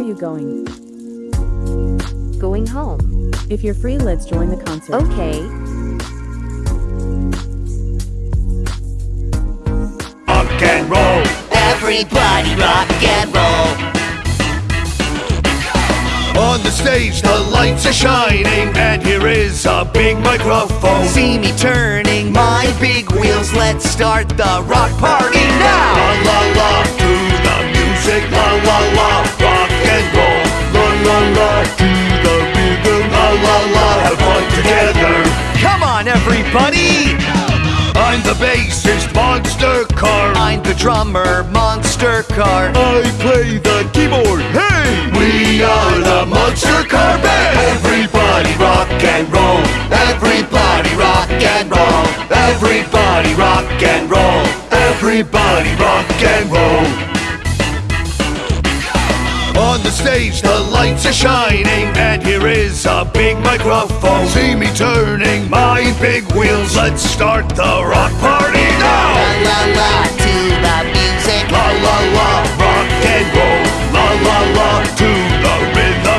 you going? Going home. If you're free, let's join the concert. Okay. Rock and roll. Everybody rock and roll. On the stage, the lights are shining, and here is a big microphone. See me turning my big wheels. Let's start the rock party la la la, rock and roll. La la la to the rhythm, la la la, have fun together. Come on, everybody. I'm the bassist, Monster Car. I'm the drummer, Monster Car. I play the keyboard. Hey, we are the Monster Car Band. Everybody rock and roll. Everybody rock and roll. Everybody rock and roll. Everybody rock and roll. The stage, the lights are shining, and here is a big microphone. See me turning my big wheels. Let's start the rock party